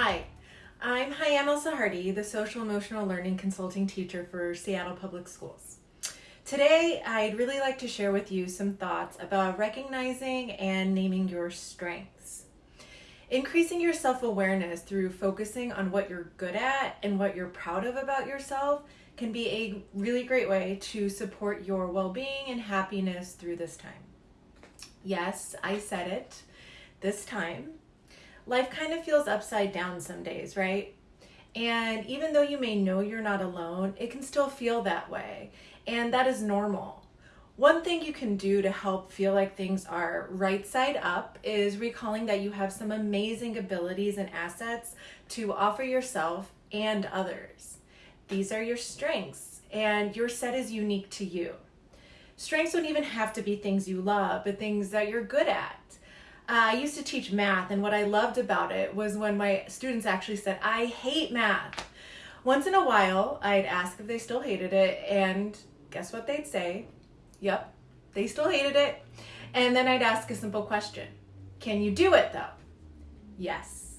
Hi, I'm Hayam El Sahardi, the Social Emotional Learning Consulting Teacher for Seattle Public Schools. Today, I'd really like to share with you some thoughts about recognizing and naming your strengths. Increasing your self awareness through focusing on what you're good at and what you're proud of about yourself can be a really great way to support your well being and happiness through this time. Yes, I said it. This time. Life kind of feels upside down some days, right? And even though you may know you're not alone, it can still feel that way. And that is normal. One thing you can do to help feel like things are right side up is recalling that you have some amazing abilities and assets to offer yourself and others. These are your strengths, and your set is unique to you. Strengths don't even have to be things you love, but things that you're good at. I used to teach math, and what I loved about it was when my students actually said, I hate math. Once in a while, I'd ask if they still hated it, and guess what they'd say? Yep, they still hated it. And then I'd ask a simple question Can you do it though? Yes.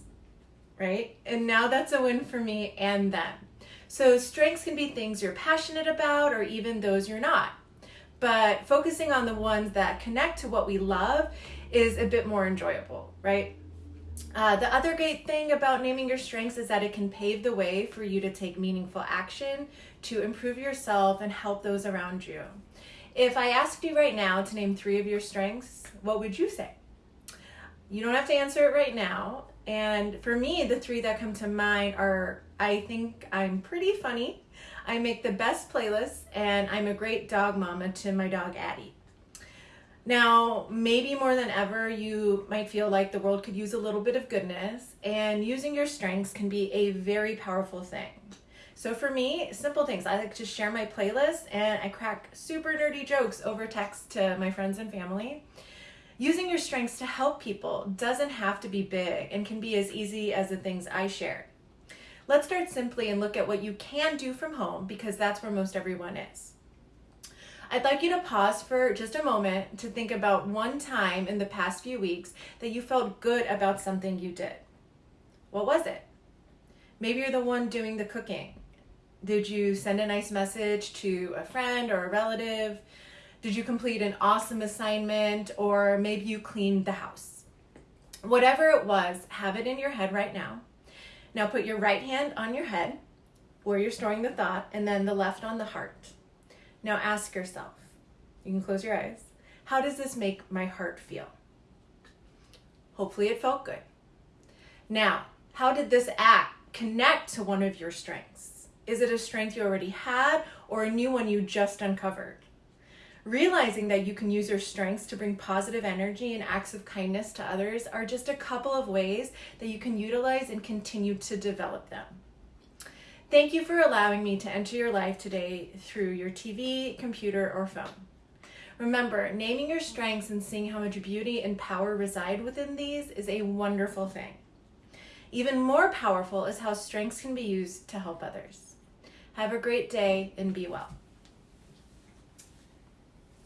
Right? And now that's a win for me and them. So, strengths can be things you're passionate about or even those you're not. But focusing on the ones that connect to what we love is a bit more enjoyable, right? Uh, the other great thing about naming your strengths is that it can pave the way for you to take meaningful action to improve yourself and help those around you. If I asked you right now to name three of your strengths, what would you say? You don't have to answer it right now. And for me, the three that come to mind are I think I'm pretty funny, I make the best playlists, and I'm a great dog mama to my dog Addie. Now, maybe more than ever, you might feel like the world could use a little bit of goodness, and using your strengths can be a very powerful thing. So, for me, simple things. I like to share my playlist and I crack super nerdy jokes over text to my friends and family. Using your strengths to help people doesn't have to be big and can be as easy as the things I share. Let's start simply and look at what you can do from home because that's where most everyone is. I'd like you to pause for just a moment to think about one time in the past few weeks that you felt good about something you did. What was it? Maybe you're the one doing the cooking. Did you send a nice message to a friend or a relative? Did you complete an awesome assignment or maybe you cleaned the house? Whatever it was, have it in your head right now. Now put your right hand on your head where you're storing the thought and then the left on the heart. Now ask yourself, you can close your eyes, how does this make my heart feel? Hopefully it felt good. Now, how did this act connect to one of your strengths? Is it a strength you already had or a new one you just uncovered? Realizing that you can use your strengths to bring positive energy and acts of kindness to others are just a couple of ways that you can utilize and continue to develop them. Thank you for allowing me to enter your life today through your TV, computer, or phone. Remember, naming your strengths and seeing how much beauty and power reside within these is a wonderful thing. Even more powerful is how strengths can be used to help others. Have a great day and be well.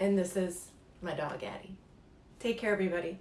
And this is my dog, Addie. Take care, everybody.